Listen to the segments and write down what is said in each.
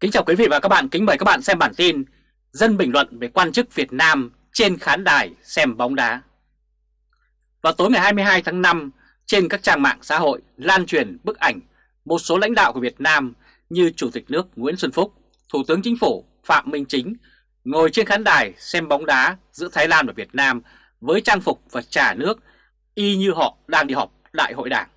Kính chào quý vị và các bạn, kính mời các bạn xem bản tin Dân bình luận về quan chức Việt Nam trên khán đài xem bóng đá Vào tối ngày 22 tháng 5, trên các trang mạng xã hội lan truyền bức ảnh một số lãnh đạo của Việt Nam như Chủ tịch nước Nguyễn Xuân Phúc, Thủ tướng Chính phủ Phạm Minh Chính ngồi trên khán đài xem bóng đá giữa Thái Lan và Việt Nam với trang phục và trà nước y như họ đang đi họp đại hội đảng.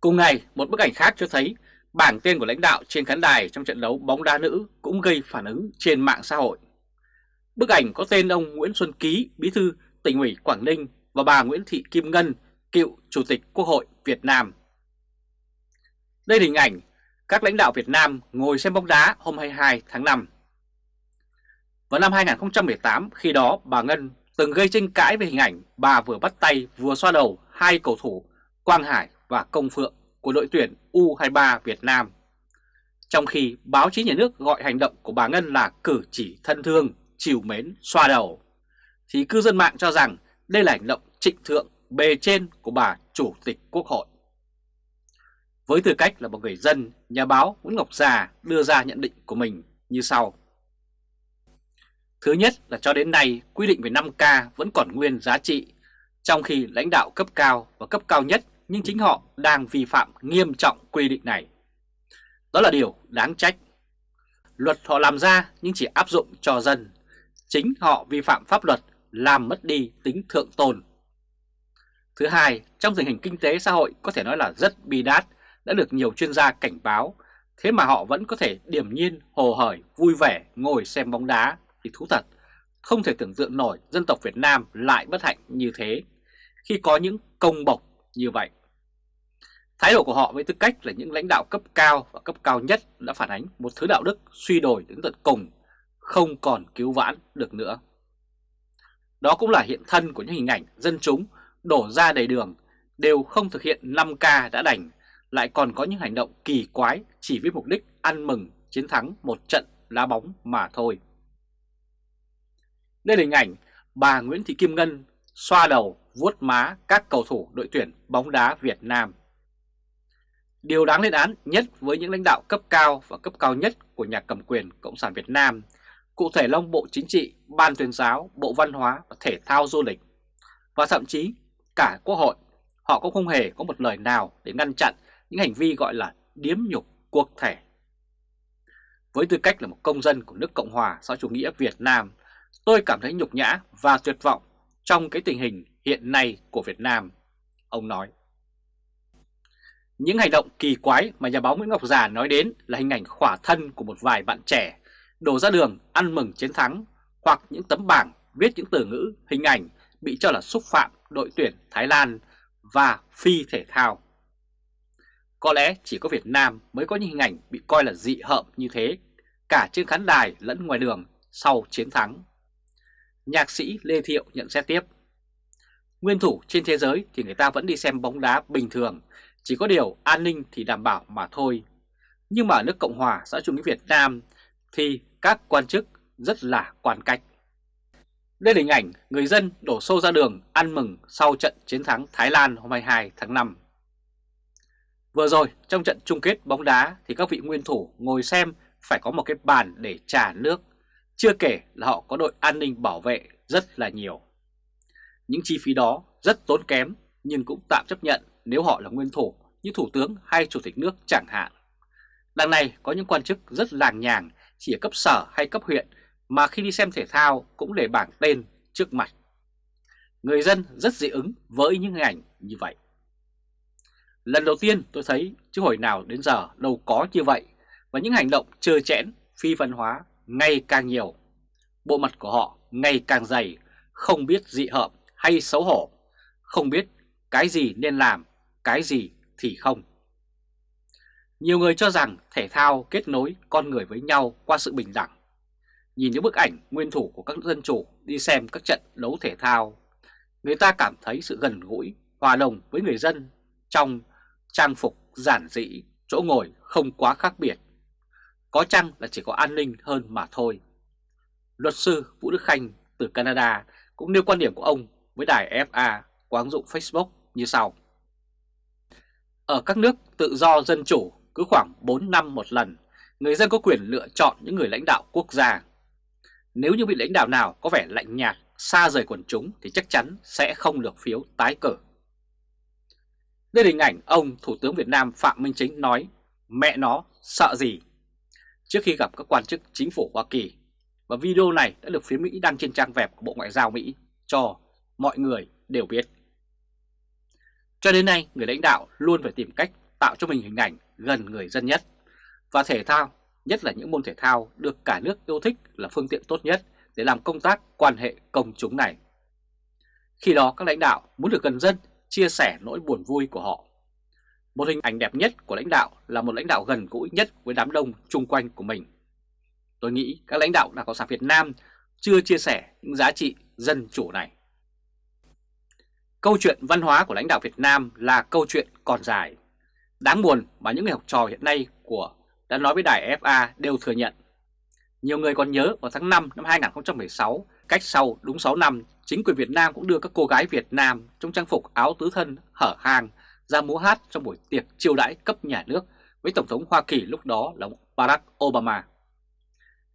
Cùng ngày, một bức ảnh khác cho thấy bảng tên của lãnh đạo trên khán đài trong trận đấu bóng đá nữ cũng gây phản ứng trên mạng xã hội. Bức ảnh có tên ông Nguyễn Xuân Ký, bí thư tỉnh ủy Quảng Ninh và bà Nguyễn Thị Kim Ngân, cựu Chủ tịch Quốc hội Việt Nam. Đây là hình ảnh các lãnh đạo Việt Nam ngồi xem bóng đá hôm 22 tháng 5. Vào năm 2018, khi đó bà Ngân từng gây tranh cãi về hình ảnh bà vừa bắt tay vừa xoa đầu hai cầu thủ Quang Hải và Công Phượng của đội tuyển U23 Việt Nam. Trong khi báo chí nhà nước gọi hành động của bà Ngân là cử chỉ thân thương, chiều mến, xoa đầu, thì cư dân mạng cho rằng đây là hành động trịnh thượng bề trên của bà Chủ tịch Quốc hội. Với tư cách là một người dân, nhà báo Nguyễn Ngọc Già đưa ra nhận định của mình như sau. Thứ nhất là cho đến nay quy định về 5K vẫn còn nguyên giá trị, trong khi lãnh đạo cấp cao và cấp cao nhất nhưng chính họ đang vi phạm nghiêm trọng quy định này. Đó là điều đáng trách. Luật họ làm ra nhưng chỉ áp dụng cho dân. Chính họ vi phạm pháp luật làm mất đi tính thượng tôn. Thứ hai, trong tình hình kinh tế xã hội có thể nói là rất bi đát, đã được nhiều chuyên gia cảnh báo, thế mà họ vẫn có thể điềm nhiên, hồ hởi, vui vẻ ngồi xem bóng đá thì thú thật. Không thể tưởng tượng nổi dân tộc Việt Nam lại bất hạnh như thế khi có những công bộc như vậy. Thái độ của họ với tư cách là những lãnh đạo cấp cao và cấp cao nhất đã phản ánh một thứ đạo đức suy đồi đến tận cùng, không còn cứu vãn được nữa. Đó cũng là hiện thân của những hình ảnh dân chúng đổ ra đầy đường đều không thực hiện 5K đã đành, lại còn có những hành động kỳ quái chỉ với mục đích ăn mừng chiến thắng một trận lá bóng mà thôi. Đây là hình ảnh bà Nguyễn Thị Kim Ngân xoa đầu vuốt má các cầu thủ đội tuyển bóng đá Việt Nam. Điều đáng lên án nhất với những lãnh đạo cấp cao và cấp cao nhất của nhà cầm quyền Cộng sản Việt Nam, cụ thể là Bộ Chính trị, Ban tuyên giáo, Bộ Văn hóa và Thể thao Du lịch, và thậm chí cả Quốc hội, họ cũng không hề có một lời nào để ngăn chặn những hành vi gọi là điếm nhục quốc thể. Với tư cách là một công dân của nước Cộng hòa xã chủ nghĩa Việt Nam, tôi cảm thấy nhục nhã và tuyệt vọng trong cái tình hình hiện nay của Việt Nam, ông nói. Những hành động kỳ quái mà nhà báo Nguyễn Ngọc Già nói đến là hình ảnh khỏa thân của một vài bạn trẻ đổ ra đường ăn mừng chiến thắng hoặc những tấm bảng viết những từ ngữ, hình ảnh bị cho là xúc phạm đội tuyển Thái Lan và phi thể thao. Có lẽ chỉ có Việt Nam mới có những hình ảnh bị coi là dị hợm như thế, cả trên khán đài lẫn ngoài đường sau chiến thắng. Nhạc sĩ Lê Thiệu nhận xét tiếp. Nguyên thủ trên thế giới thì người ta vẫn đi xem bóng đá bình thường, chỉ có điều an ninh thì đảm bảo mà thôi. Nhưng mà ở nước Cộng hòa xã chủ nghĩa Việt Nam thì các quan chức rất là quan cách. Đây là hình ảnh người dân đổ xô ra đường ăn mừng sau trận chiến thắng Thái Lan hôm 22 tháng 5. Vừa rồi trong trận chung kết bóng đá thì các vị nguyên thủ ngồi xem phải có một cái bàn để trả nước. Chưa kể là họ có đội an ninh bảo vệ rất là nhiều. Những chi phí đó rất tốn kém nhưng cũng tạm chấp nhận nếu họ là nguyên thủ như thủ tướng hay chủ tịch nước chẳng hạn. Đằng này có những quan chức rất làng nhàng chỉ ở cấp sở hay cấp huyện mà khi đi xem thể thao cũng để bảng tên trước mặt. Người dân rất dị ứng với những hình ảnh như vậy. Lần đầu tiên tôi thấy chứ hồi nào đến giờ đâu có như vậy và những hành động trơ chẽn, phi văn hóa ngày càng nhiều. Bộ mặt của họ ngày càng dày, không biết dị hợm hay xấu hổ, không biết cái gì nên làm, cái gì thì không. Nhiều người cho rằng thể thao kết nối con người với nhau qua sự bình đẳng. Nhìn những bức ảnh nguyên thủ của các dân chủ đi xem các trận đấu thể thao, người ta cảm thấy sự gần gũi, hòa đồng với người dân trong trang phục giản dị, chỗ ngồi không quá khác biệt. Có chăng là chỉ có an ninh hơn mà thôi. Luật sư Vũ Đức Khanh từ Canada cũng nêu quan điểm của ông với đài FA qua ứng dụng Facebook như sau. Ở các nước tự do dân chủ cứ khoảng 4 năm một lần người dân có quyền lựa chọn những người lãnh đạo quốc gia. Nếu như vị lãnh đạo nào có vẻ lạnh nhạt, xa rời quần chúng thì chắc chắn sẽ không được phiếu tái cử. Đây là hình ảnh ông Thủ tướng Việt Nam Phạm Minh Chính nói mẹ nó sợ gì trước khi gặp các quan chức chính phủ Hoa Kỳ và video này đã được phía Mỹ đăng trên trang web của Bộ Ngoại giao Mỹ cho mọi người đều biết. Cho đến nay, người lãnh đạo luôn phải tìm cách tạo cho mình hình ảnh gần người dân nhất. Và thể thao, nhất là những môn thể thao được cả nước yêu thích là phương tiện tốt nhất để làm công tác quan hệ công chúng này. Khi đó các lãnh đạo muốn được gần dân, chia sẻ nỗi buồn vui của họ. Một hình ảnh đẹp nhất của lãnh đạo là một lãnh đạo gần gũi nhất với đám đông chung quanh của mình. Tôi nghĩ các lãnh đạo Đảng Cộng sản Việt Nam chưa chia sẻ những giá trị dân chủ này. Câu chuyện văn hóa của lãnh đạo Việt Nam là câu chuyện còn dài. Đáng buồn mà những người học trò hiện nay của đã nói với đài FA đều thừa nhận. Nhiều người còn nhớ vào tháng 5 năm 2016, cách sau đúng 6 năm, chính quyền Việt Nam cũng đưa các cô gái Việt Nam trong trang phục áo tứ thân hở hang ra múa hát trong buổi tiệc chiêu đãi cấp nhà nước với Tổng thống Hoa Kỳ lúc đó là Barack Obama.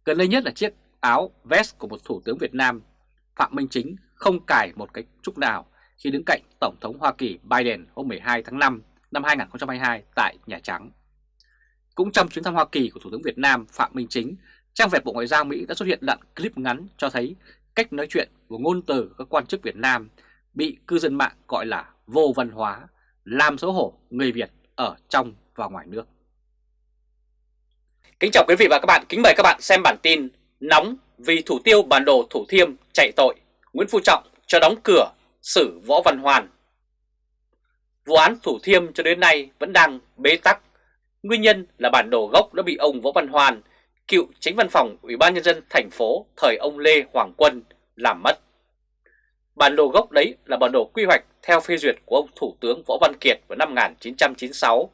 Gần đây nhất là chiếc áo vest của một Thủ tướng Việt Nam, Phạm Minh Chính không cài một cái trúc nào khi đứng cạnh Tổng thống Hoa Kỳ Biden hôm 12 tháng 5 năm 2022 tại Nhà Trắng. Cũng trong chuyến thăm Hoa Kỳ của Thủ tướng Việt Nam Phạm Minh Chính, trang web Bộ Ngoại giao Mỹ đã xuất hiện đoạn clip ngắn cho thấy cách nói chuyện và ngôn từ các quan chức Việt Nam bị cư dân mạng gọi là vô văn hóa, làm xấu hổ người Việt ở trong và ngoài nước. Kính chào quý vị và các bạn, kính mời các bạn xem bản tin Nóng vì thủ tiêu bản đồ Thủ Thiêm chạy tội, Nguyễn Phú Trọng cho đóng cửa xử Võ Văn Hoàn. Vụ án Thủ Thiêm cho đến nay vẫn đang bế tắc. Nguyên nhân là bản đồ gốc đã bị ông Võ Văn Hoàn, cựu tránh văn phòng Ủy ban Nhân dân thành phố thời ông Lê Hoàng Quân làm mất. Bản đồ gốc đấy là bản đồ quy hoạch theo phê duyệt của ông Thủ tướng Võ Văn Kiệt vào năm 1996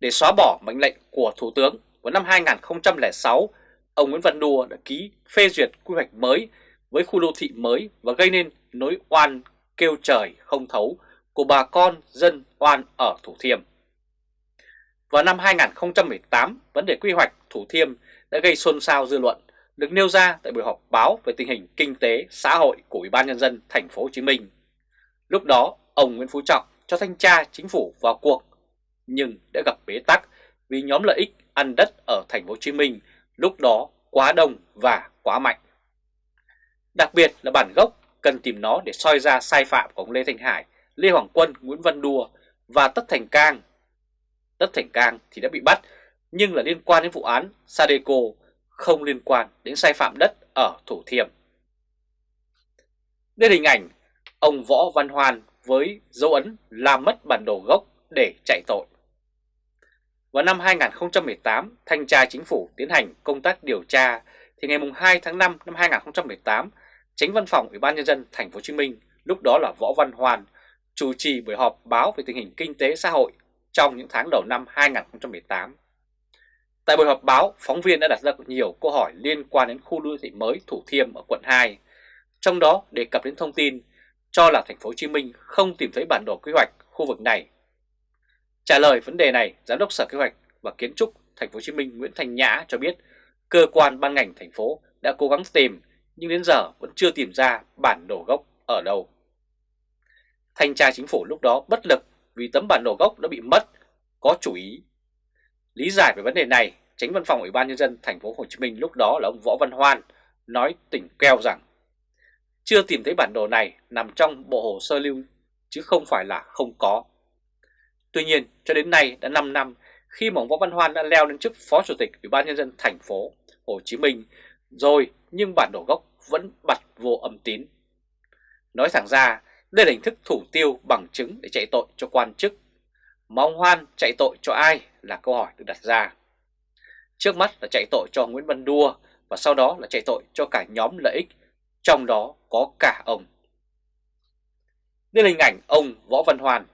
để xóa bỏ mệnh lệnh của Thủ tướng vào năm 2006. Ông Nguyễn Văn Đùa đã ký phê duyệt quy hoạch mới với khu đô thị mới và gây nên nỗi oan kêu trời không thấu của bà con dân oan ở Thủ Thiêm. Vào năm 2018, vấn đề quy hoạch Thủ Thiêm đã gây xôn xao dư luận, được nêu ra tại buổi họp báo về tình hình kinh tế, xã hội của Ủy ban nhân dân thành phố Hồ Chí Minh. Lúc đó, ông Nguyễn Phú Trọng cho thanh tra chính phủ vào cuộc, nhưng đã gặp bế tắc vì nhóm lợi ích ăn đất ở thành phố Hồ Chí Minh lúc đó quá đông và quá mạnh. Đặc biệt là bản gốc cần tìm nó để soi ra sai phạm của ông Lê Thanh Hải, Lê Hoàng Quân, Nguyễn Văn Đùa và Tất Thành Cang. Tất Thành Cang thì đã bị bắt nhưng là liên quan đến vụ án Sadeco, không liên quan đến sai phạm đất ở Thủ Thiêm. Đây là hình ảnh ông Võ Văn Hoan với dấu ấn làm mất bản đồ gốc để chạy tội. Vào năm 2018, Thanh tra Chính phủ tiến hành công tác điều tra thì ngày 2 tháng 5 năm 2018 Tránh văn phòng Ủy ban nhân dân thành phố Hồ Chí Minh, lúc đó là Võ Văn Hoàn, chủ trì buổi họp báo về tình hình kinh tế xã hội trong những tháng đầu năm 2018. Tại buổi họp báo, phóng viên đã đặt ra nhiều câu hỏi liên quan đến khu đô thị mới Thủ Thiêm ở quận 2, trong đó đề cập đến thông tin cho là thành phố Hồ Chí Minh không tìm thấy bản đồ quy hoạch khu vực này. Trả lời vấn đề này, Giám đốc Sở Kế hoạch và Kiến trúc thành phố Hồ Chí Minh Nguyễn Thành Nhã cho biết cơ quan ban ngành thành phố đã cố gắng tìm nhưng đến giờ vẫn chưa tìm ra bản đồ gốc ở đâu. Thanh tra chính phủ lúc đó bất lực vì tấm bản đồ gốc đã bị mất, có chủ ý. Lý giải về vấn đề này, tránh văn phòng Ủy ban nhân dân thành phố Hồ Chí Minh lúc đó là ông Võ Văn Hoan nói tỉnh keo rằng chưa tìm thấy bản đồ này nằm trong bộ hồ sơ lưu chứ không phải là không có. Tuy nhiên, cho đến nay đã 5 năm khi mà ông Võ Văn Hoan đã leo lên chức Phó Chủ tịch Ủy ban nhân dân thành phố Hồ Chí Minh rồi nhưng bản đồ gốc vẫn bật vô âm tín. Nói thẳng ra, đây là hình thức thủ tiêu bằng chứng để chạy tội cho quan chức. Mà ông Hoan chạy tội cho ai là câu hỏi được đặt ra. Trước mắt là chạy tội cho Nguyễn Văn Đua và sau đó là chạy tội cho cả nhóm lợi ích, trong đó có cả ông. Đây là hình ảnh ông Võ Văn Hoan.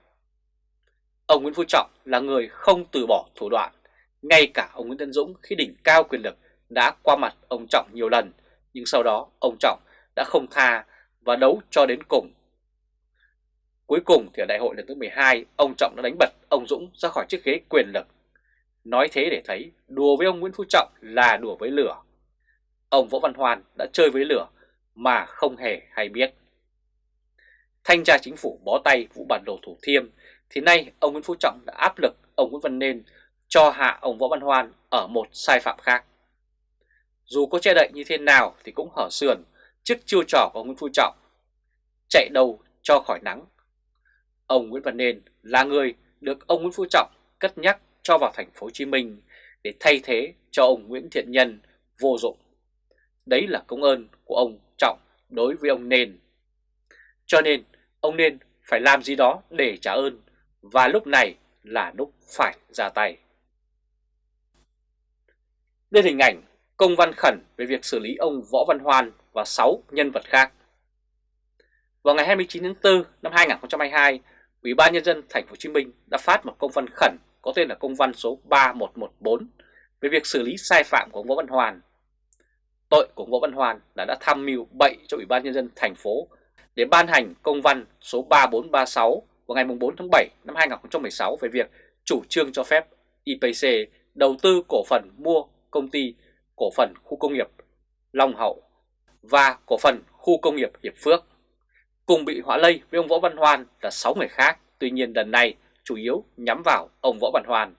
Ông Nguyễn Phú Trọng là người không từ bỏ thủ đoạn, ngay cả ông Nguyễn Tân Dũng khi đỉnh cao quyền lực đã qua mặt ông Trọng nhiều lần, nhưng sau đó ông Trọng đã không tha và đấu cho đến cùng. Cuối cùng thì ở đại hội lần thứ 12, ông Trọng đã đánh bật ông Dũng ra khỏi chiếc ghế quyền lực. Nói thế để thấy đùa với ông Nguyễn Phú Trọng là đùa với lửa. Ông Võ Văn Hoan đã chơi với lửa mà không hề hay biết. Thanh tra chính phủ bó tay vụ bản đồ Thủ Thiêm thì nay ông Nguyễn Phú Trọng đã áp lực ông Nguyễn Văn Nên cho hạ ông Võ Văn Hoan ở một sai phạm khác. Dù có che đậy như thế nào thì cũng hở sườn trước chiêu trò của ông Nguyễn Phú Trọng. Chạy đầu cho khỏi nắng. Ông Nguyễn Văn Nên là người được ông Nguyễn Phú Trọng cất nhắc cho vào thành phố Hồ Chí Minh để thay thế cho ông Nguyễn Thiện Nhân vô dụng. Đấy là công ơn của ông Trọng đối với ông Nên. Cho nên, ông Nên phải làm gì đó để trả ơn, và lúc này là lúc phải ra tay. Đây hình ảnh công văn khẩn về việc xử lý ông Võ Văn Hoan và 6 nhân vật khác. Vào ngày 29 tháng 4 năm 2022, Ủy ban nhân dân thành phố Hồ Chí Minh đã phát một công văn khẩn có tên là công văn số 3114 về việc xử lý sai phạm của ông Võ Văn Hoan. Tội của ông Võ Văn Hoan là đã tham mưu bậy cho Ủy ban nhân dân thành phố để ban hành công văn số 3436 vào ngày 4 tháng 7 năm 2016 về việc chủ trương cho phép IPC đầu tư cổ phần mua công ty cổ phần khu công nghiệp Long Hậu và cổ phần khu công nghiệp Hiệp Phước. Cùng bị họa lây với ông Võ Văn Hoan là 6 người khác, tuy nhiên lần này chủ yếu nhắm vào ông Võ Văn Hoan.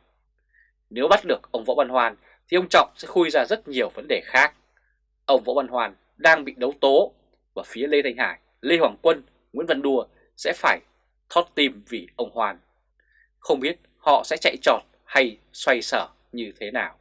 Nếu bắt được ông Võ Văn Hoan thì ông Trọng sẽ khui ra rất nhiều vấn đề khác. Ông Võ Văn Hoan đang bị đấu tố và phía Lê Thanh Hải, Lê Hoàng Quân, Nguyễn Văn Đùa sẽ phải thót tim vì ông Hoan. Không biết họ sẽ chạy trọt hay xoay sở như thế nào.